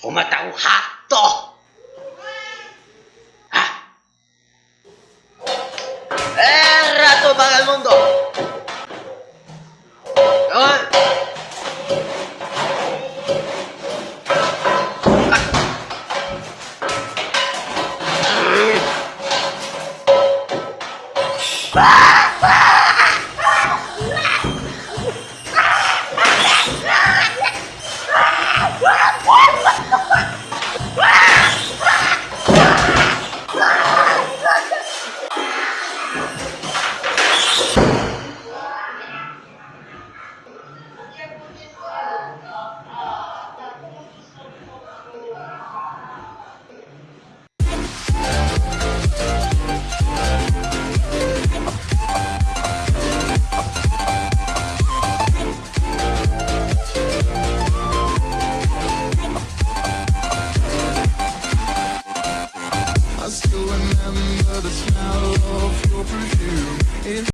Fuma tahu hato. Ah. ¡Eh, rato para el mundo! ¡Ay! I remember the smell of